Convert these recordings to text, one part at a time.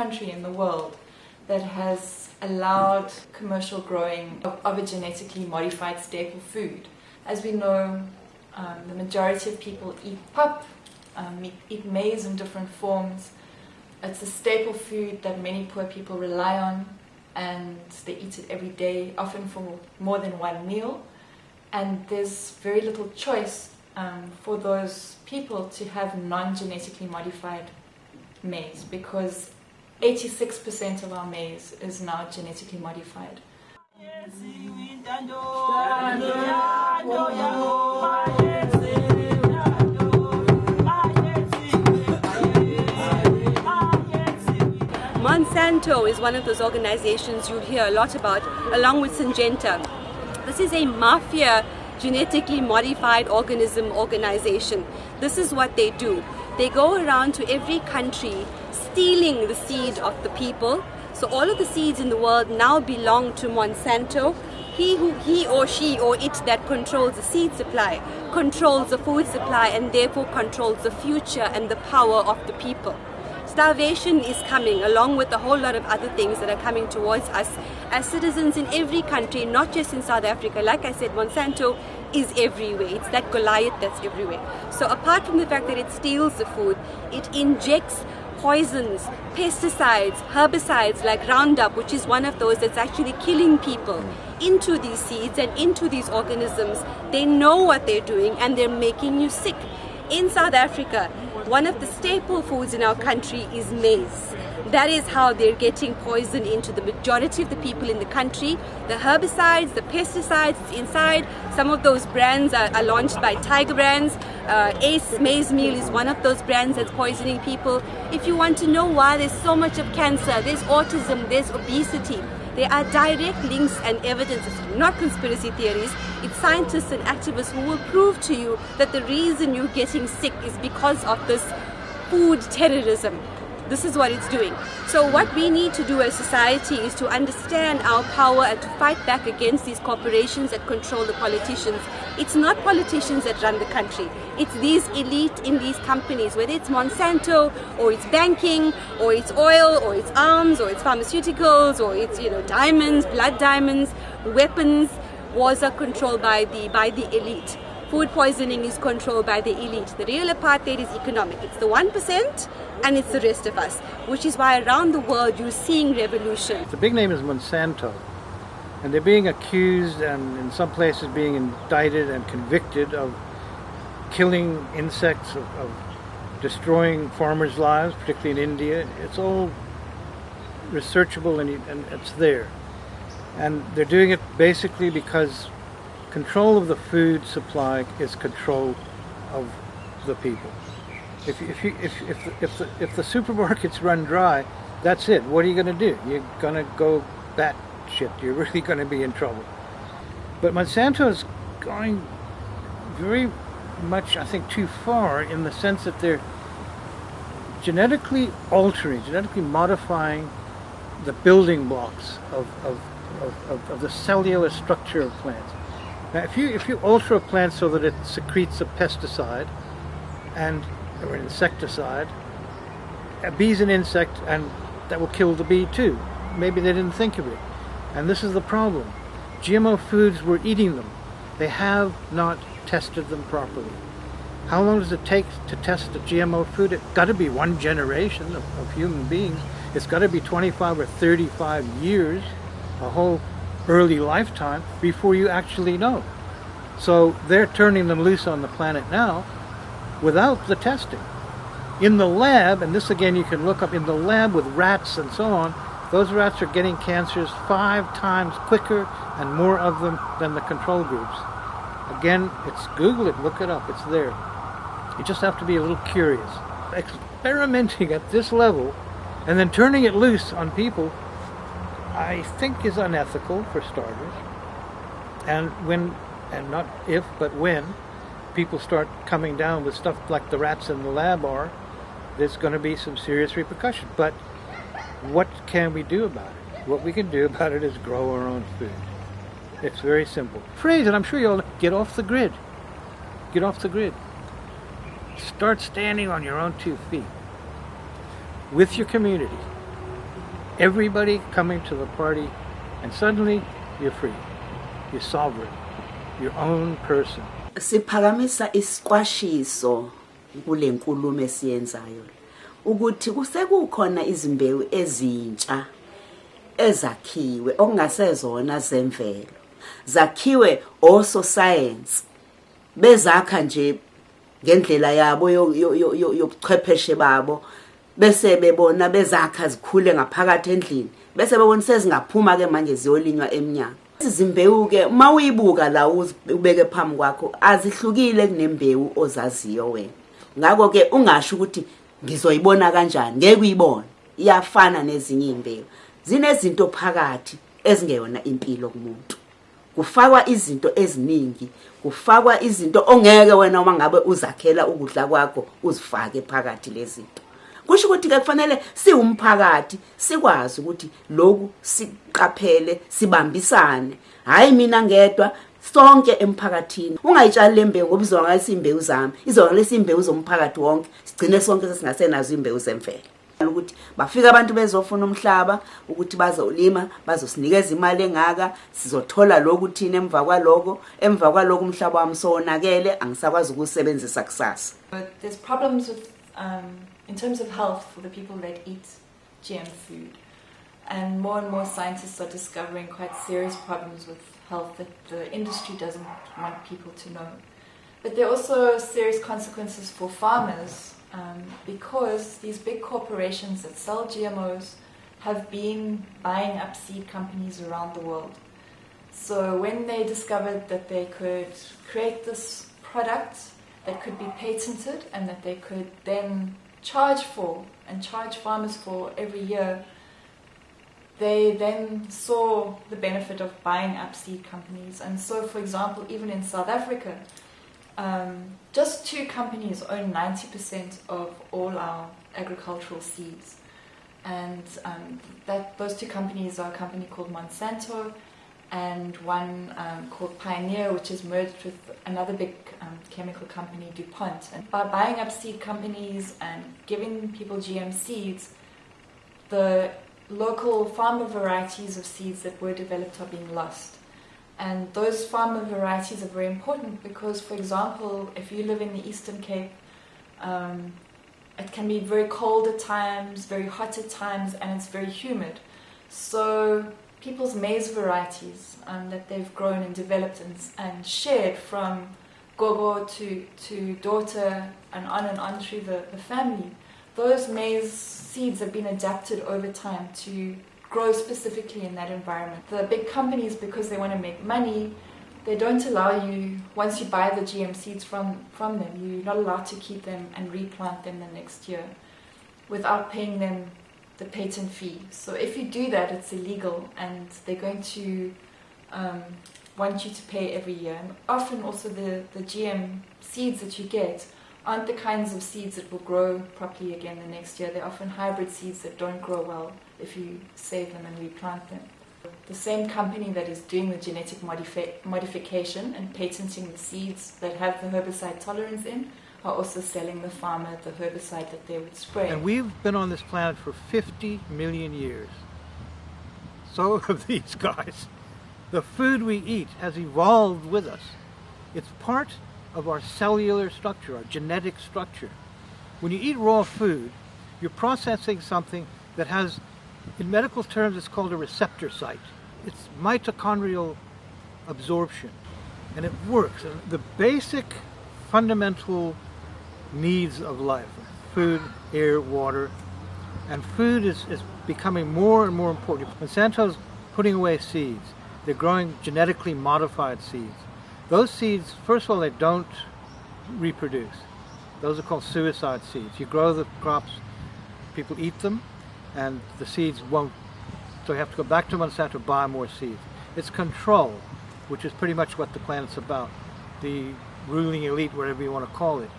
country in the world that has allowed commercial growing of, of a genetically modified staple food. As we know, um, the majority of people eat pap, um, eat, eat maize in different forms. It's a staple food that many poor people rely on and they eat it every day, often for more than one meal. And there's very little choice um, for those people to have non-genetically modified maize because 86% of our maize is now genetically modified. Monsanto is one of those organizations you'll hear a lot about, along with Syngenta. This is a mafia genetically modified organism organization. This is what they do. They go around to every country stealing the seed of the people. So all of the seeds in the world now belong to Monsanto. He, who, he or she or it that controls the seed supply controls the food supply and therefore controls the future and the power of the people. Starvation is coming along with a whole lot of other things that are coming towards us as citizens in every country, not just in South Africa. Like I said, Monsanto is everywhere. It's that Goliath that's everywhere. So apart from the fact that it steals the food, it injects poisons, pesticides, herbicides like Roundup, which is one of those that's actually killing people, into these seeds and into these organisms. They know what they're doing and they're making you sick. In South Africa, one of the staple foods in our country is maize. That is how they're getting poison into the majority of the people in the country. The herbicides, the pesticides inside. Some of those brands are, are launched by Tiger Brands. Uh, Ace Maize Meal is one of those brands that's poisoning people. If you want to know why there's so much of cancer, there's autism, there's obesity, there are direct links and evidence, not conspiracy theories. It's scientists and activists who will prove to you that the reason you're getting sick is because of this food terrorism. This is what it's doing. So what we need to do as society is to understand our power and to fight back against these corporations that control the politicians. It's not politicians that run the country. It's these elite in these companies, whether it's Monsanto or it's banking or it's oil or it's arms or it's pharmaceuticals or it's you know diamonds, blood diamonds, weapons. Wars are controlled by the by the elite. Food poisoning is controlled by the elite. The real apartheid is economic. It's the 1% and it's the rest of us, which is why around the world you're seeing revolution. The big name is Monsanto, and they're being accused and in some places being indicted and convicted of killing insects, of, of destroying farmers' lives, particularly in India. It's all researchable and, and it's there. And they're doing it basically because control of the food supply is control of the people. If, if, you, if, if, the, if, the, if the supermarkets run dry, that's it. What are you going to do? You're going to go bat shit. You're really going to be in trouble. But Monsanto is going very much, I think, too far in the sense that they're genetically altering, genetically modifying the building blocks of, of, of, of, the cellular structure of plants. Now, if you if you alter a plant so that it secretes a pesticide and or an insecticide, a bee's an insect, and that will kill the bee too. Maybe they didn't think of it, and this is the problem. GMO foods were eating them. They have not tested them properly. How long does it take to test a GMO food? It's got to be one generation of, of human beings. It's got to be 25 or 35 years, a whole early lifetime before you actually know. So they're turning them loose on the planet now without the testing. In the lab, and this again you can look up in the lab with rats and so on, those rats are getting cancers five times quicker and more of them than the control groups. Again, it's Google it, look it up, it's there. You just have to be a little curious. Experimenting at this level and then turning it loose on people I think is unethical for starters. And when, and not if, but when, people start coming down with stuff like the rats in the lab are, there's going to be some serious repercussion. But what can we do about it? What we can do about it is grow our own food. It's very simple. Phrase, and I'm sure you'll get off the grid. Get off the grid. Start standing on your own two feet with your community everybody coming to the party, and suddenly you're free. You're sovereign. Your own person. siphakamisa isiqwashiso kule nkulumo esiyenzayo ukuthi kusekukhona izimbewu ezintsha ezakhiwe okungasezona zemvelo zakhiwe ososayensi bezakha nje ngendlela yabo yo- yo- yo- yo- yobuchwepheshe babo bese bebona bezakha zikhule ngaphakathi endlini bese bebona sezingaphuma ke manje ziyolinywa emnyango. Izimbewu ke uma uyibuka la ubeke phambi kwakho azihlukile kunembewu ozaziyo wena. Ngako ke ungasho ukuthi ngizoyibona kanjani ngeke uyibone. Iyafana nezinye imbewu zinezinto phakathi ezingeyona impilo kumuntu. Kufakwa izinto eziningi kufakwa izinto ongeke wena uma ngabe uzakhela ukudla kwakho uzifake phakathi lezinto. Kusho ukuthi ke kufanele siwumphakathi sikwazi ukuthi lokhu siqaphele sibambisane. Hayi mina ngedwa sonke emphakathini. Ungayitshali le mbewu ngoba izonakala imbewu zami izonakala imbewu zomphakathi wonke sigcine sonke sesingasenazo imbewu zemvelo. Ukuthi bafika abantu bezofuna umhlaba ukuthi bazolima bazosinikeza imali engaka sizothola lokhu thina emva kwaloko emva kwaloko umhlaba wami sowonakele angisakwazi ukuwusebenzisa kusasa. But there's problems with, um, in terms of health for the people that eat GM food. And more and more scientists are discovering quite serious problems with health that the industry doesn't want people to know. But there are also serious consequences for farmers um, because these big corporations that sell GMOs have been buying up seed companies around the world. So when they discovered that they could create this product that could be patented and that they could then charge for and charge farmers for every year, they then saw the benefit of buying up seed companies. And so, for example, even in South Africa, um, just two companies own 90% of all our agricultural seeds. And um, that, those two companies are a company called Monsanto and one um, called Pioneer, which is merged with another big um, chemical company, DuPont. And by buying up seed companies and giving people GM seeds, the local farmer varieties of seeds that were developed are being lost. And those farmer varieties are very important because, for example, if you live in the Eastern Cape, um, it can be very cold at times, very hot at times, and it's very humid. So people's maize varieties um, that they've grown and developed and, and shared from gogo to, to daughter and on and on through the, the family, those maize seeds have been adapted over time to grow specifically in that environment. The big companies, because they want to make money, they don't allow you, once you buy the GM seeds from, from them, you're not allowed to keep them and replant them the next year without paying them the patent fee. So if you do that, it's illegal and they're going to um, want you to pay every year. And often also the, the GM seeds that you get aren't the kinds of seeds that will grow properly again the next year. They're often hybrid seeds that don't grow well if you save them and replant them. The same company that is doing the genetic modifi- modification and patenting the seeds that have the herbicide tolerance in are also selling the farmer the herbicide that they would spray. And we've been on this planet for 50 million years. So have these guys. The food we eat has evolved with us. It's part of our cellular structure, our genetic structure. When you eat raw food, you're processing something that has, in medical terms, it's called a receptor site. It's mitochondrial absorption, and it works. The basic fundamental needs of life food, air, water. And food is, is becoming more and more important. Monsanto's putting away seeds. They're growing genetically modified seeds. Those seeds, first of all, they don't reproduce. Those are called suicide seeds. You grow the crops, people eat them, and the seeds won't. So you have to go back to Monsanto to buy more seeds. It's control, which is pretty much what the planet's about. The ruling elite, whatever you want to call it.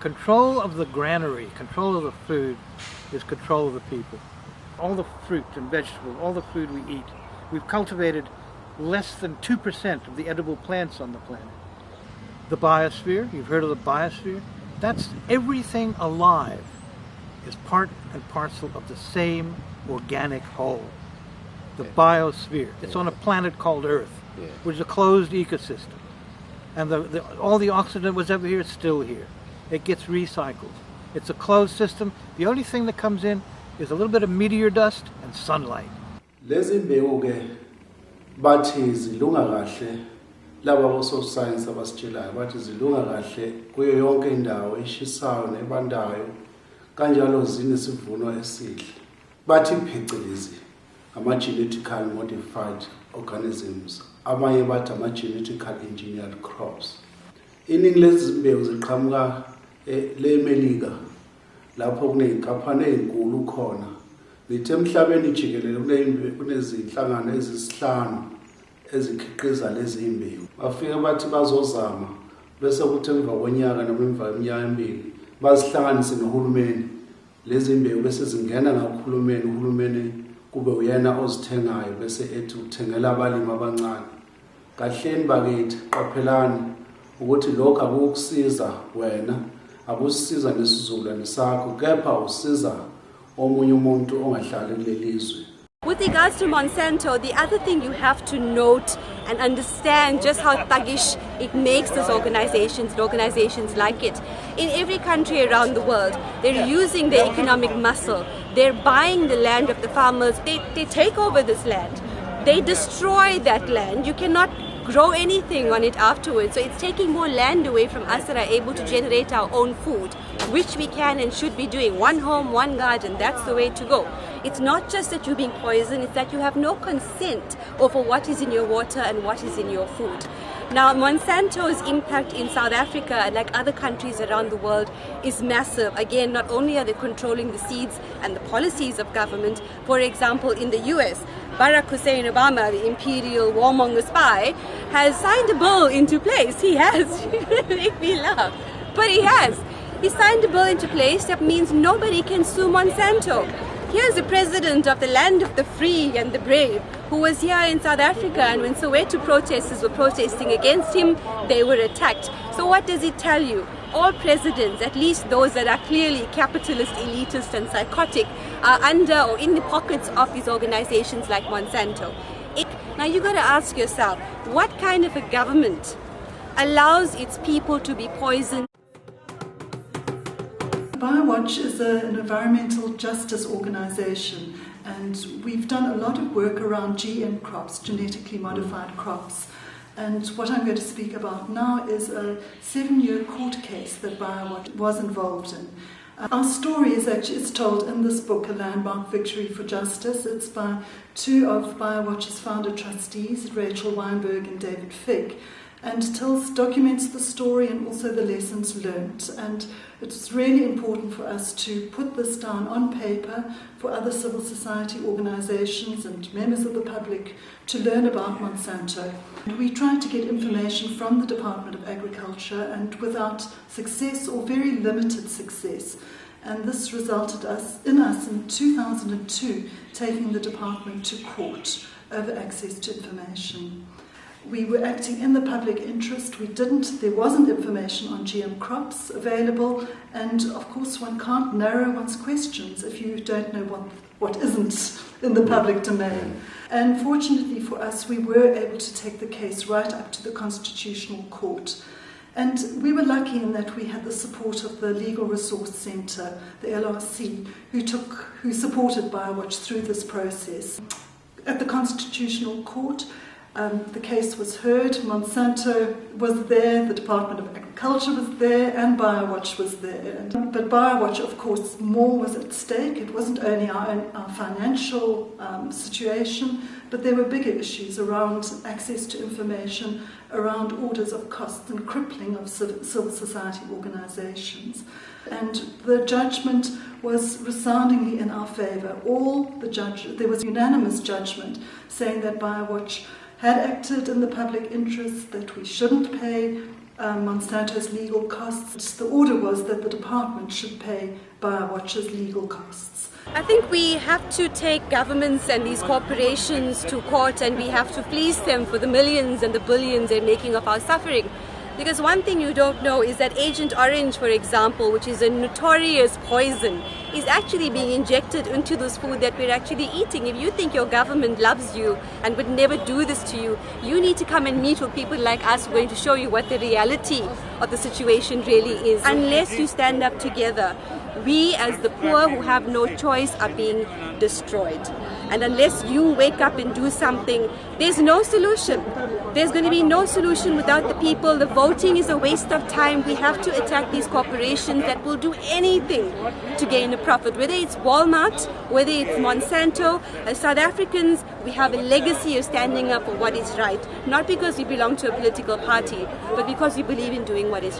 Control of the granary, control of the food, is control of the people. All the fruit and vegetables, all the food we eat, we've cultivated less than 2% of the edible plants on the planet. The biosphere, you've heard of the biosphere? That's everything alive is part and parcel of the same organic whole, the biosphere. It's on a planet called Earth, Yeah. which is a closed ecosystem. And the, the, all the oxygen that was ever here is still here. It gets recycled. It's a closed system. The only thing that comes in is a little bit of meteor dust and sunlight. lezi mbewu ke bathi zilunga kahle laba bososayensi abasitshelayo bathi zilunga kahle kuyo yonke indawo eshisayo nebandayo kanjalo zinesivuno esihle bathi phecelezi ama-genetically modified organisms abanye bathi ama-genetically engineered crops iningi lezi mbewu ziqhamuka le-melika lapho kuney'nkaphane ey'nkulu khona. Nithe emhlabeni jikelele kunezinhlangano ezisihlanu ezikhiqiza lezi mbewu bafike bathi bazozama bese kuthi emva konyaka noma emva kweminyaka emibili bazihlanganise nohulumeni. Lezi mbewu bese zingena ngakuhulumeni uhulumeni kube uyena ozithengayo bese ethi uthengela abalimi abancane. Kahleni bakithi qaphelani ukuthi lokhu akukusiza wena. Akusisiza nesizukulwane sakho kepha usiza omunye umuntu ongahlali With regards to Monsanto, the other thing you have to note and understand just how thuggish it makes those organizations and organizations like it. In every country around the world, they're using their economic muscle. They're buying the land of the farmers. They, they take over this land. They destroy that land. You cannot grow anything on it afterwards. So it's taking more land away from us that are able to generate our own food, which we can and should be doing. One home, one garden, that's the way to go. It's not just that you're being poisoned, it's that you have no consent over what is in your water and what is in your food. Now, Monsanto's impact in South Africa, like other countries around the world, is massive. Again, not only are they controlling the seeds and the policies of government, for example, in the US, Barack Hussein Obama, the imperial warmonger spy, has signed a bill into place. He has. Make me laugh. But he has. He signed a bill into place that means nobody can sue Monsanto. Here's the president of the land of the free and the brave who was here in South Africa and when Soweto protesters were protesting against him, they were attacked. So what does it tell you? All presidents, at least those that are clearly capitalist, elitist and psychotic, are under or in the pockets of these organizations like Monsanto. It, now you got to ask yourself, what kind of a government allows its people to be poisoned BioWatch is a, an environmental justice organisation and we've done a lot of work around GM crops, genetically modified crops. And what I'm going to speak about now is a seven year court case that BioWatch was involved in. Uh, Our story is actually is told in this book, A Landmark Victory for Justice. It's by two of BioWatch's founder trustees, Rachel Wynberg and David Fig and tells documents the story and also the lessons learned and it's really important for us to put this down on paper for other civil society organizations and members of the public to learn about Monsanto. We tried to get information from the Department of Agriculture and without success or very limited success. And this resulted us in us in 2002 taking the department to court over access to information we were acting in the public interest. We didn't, there wasn't information on GM crops available, and of course, one can't narrow one's questions if you don't know what, what isn't in the public domain. And fortunately for us, we were able to take the case right up to the Constitutional Court. And we were lucky in that we had the support of the Legal Resource Centre, the LRC, who took, who supported BioWatch through this process. At the Constitutional Court, um, the case was heard, Monsanto was there, the Department of Agriculture was there, and BioWatch was there. But BioWatch, of course, more was at stake. It wasn't only our, own, our financial um, situation, but there were bigger issues around access to information, around orders of costs and crippling of civil society organizations. And the judgment was resoundingly in our favor. All the judge, there was unanimous judgment saying that BioWatch had acted in the public interest, that we shouldn't pay um, Monsanto's legal costs. The order was that the department should pay BioWatch's legal costs. I think we have to take governments and these corporations to court and we have to fleece them for the millions and the billions they're making of our suffering. Because one thing you don't know is that Agent Orange, for example, which is a notorious poison, is actually being injected into this food that we're actually eating. If you think your government loves you and would never do this to you, you need to come and meet with people like us who are going to show you what the reality of the situation really is. Unless you stand up together, we as the poor who have no choice are being destroyed. And unless you wake up and do something, there's no solution. There's going to be no solution without the people. The voting is a waste of time. We have to attack these corporations that will do anything to gain a profit, whether it's Walmart, whether it's Monsanto. As South Africans, we have a legacy of standing up for what is right, not because we belong to a political party, but because we believe in doing what is right.